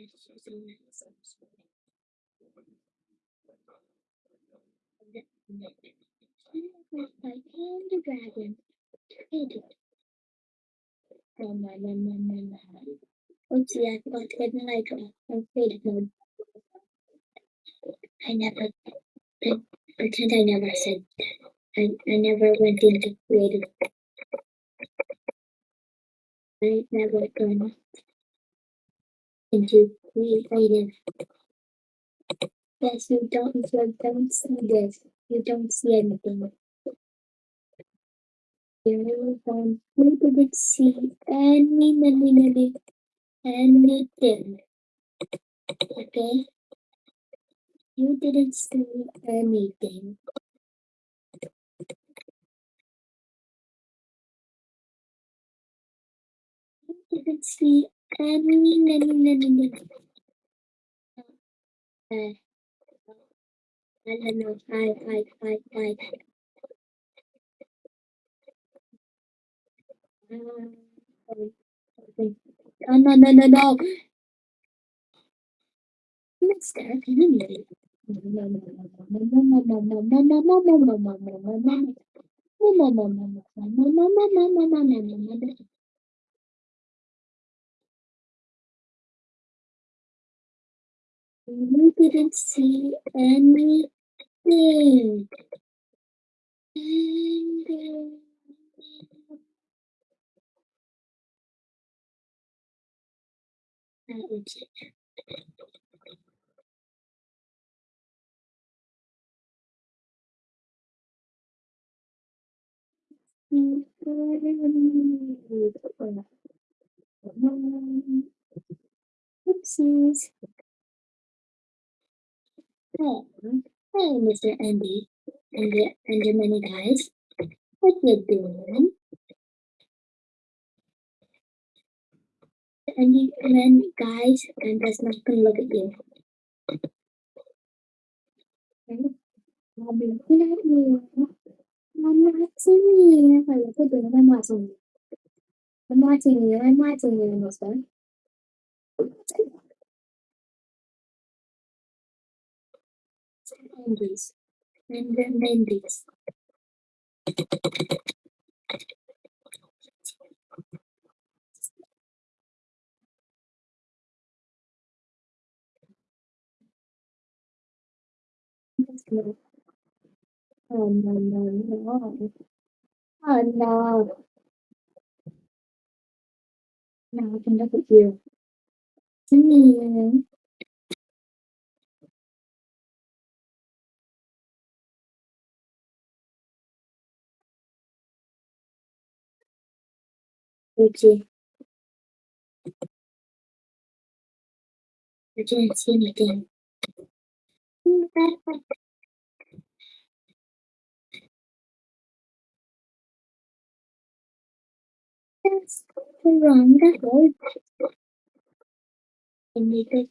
and the dragon. Traded. Oh my, my, my, my, my. Oopsie, I forgot to get the light off. I'm faded mode. I never pre- pretend I never said that. I, I never went into creative. I never gone into creative. Yes, you don't, you don't see this. You don't see anything. You don't, you didn't see any, any, any, anything. Okay? You didn't see anything. You didn't see Uh, I don't know. I, I, I, I. Um. Oh, no, no, no, no. Mister, can You didn't see anything. It. Oopsies. Hello, hey, Mr. Andy and the and the many guys. What you doing? And the many guys and does not gonna look at you. I'm watching you. I'm watching you, Mister. Mendes. Lender Mendes. Oh, no, no, no. Oh, no. Nào, chúng ta phải chiều. Chính như Okay. I didn't see anything. That's wrong. That's right. I make it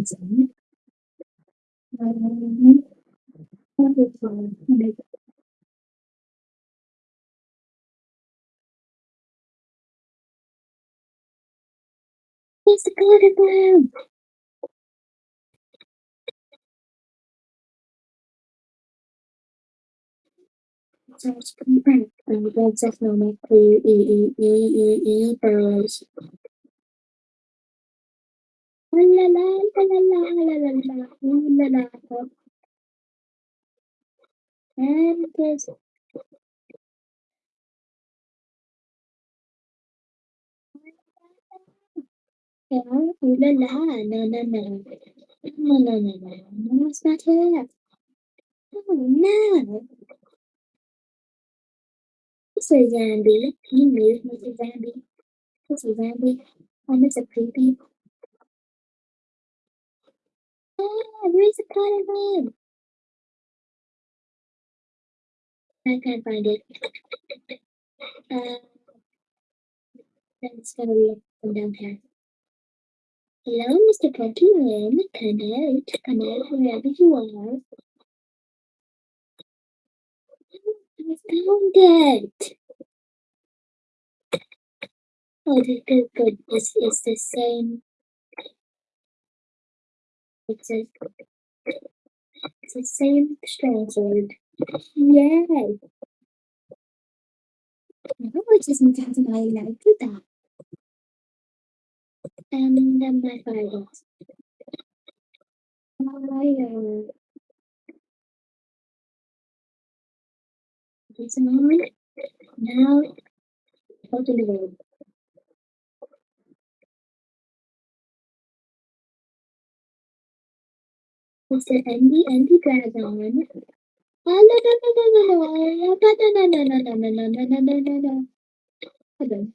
reason. He's a good one. So it's pretty. I'm going to make the E E E E E those. La la la la la la la la la la la la. And there's Yeah, ooh la la, no, no, no. No, no, no, no, no, it's not her. Oh, no. It's a zombie. You move, Mr. Zombie. It's a zombie. Oh, Mr. Creepy. Ah, where's the cotton room? I can't find it. Uh, let's go look from down here. Hello, Mr. Pokemon. Come out. Come out wherever you are. I found it. Oh, good, good. This is the same. It's a, it's the same strange road. Yay! No, it doesn't sound like I like that. And then my father. I, uh, it's a moment now. totally. the. Mr. Andy Andy cried again. Again.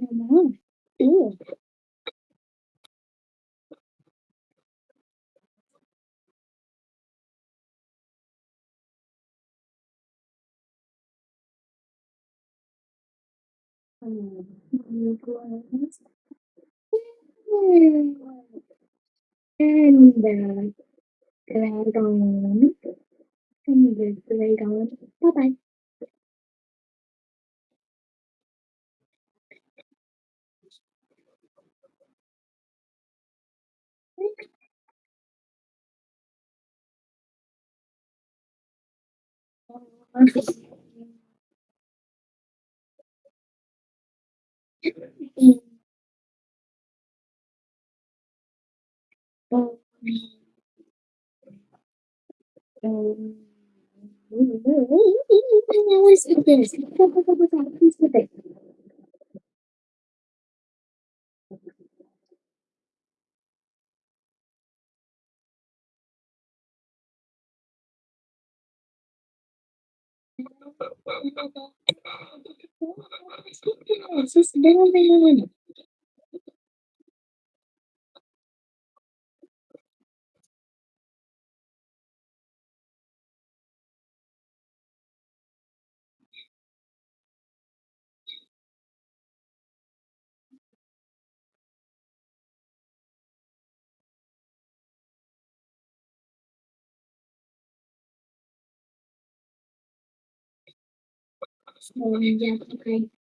Mhm. Ooh. And the playground. And the playground. Bye bye. What is this? It's just Morning, and Jack.